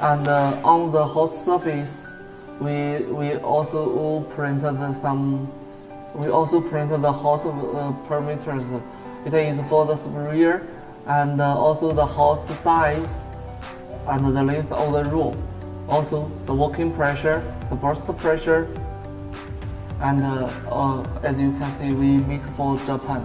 And uh, on the host surface, we we also printed some. We also printed the host uh, parameters. It is for the sphere, and uh, also the host size and the length of the room. Also the working pressure, the burst pressure, and uh, uh, as you can see, we make for Japan.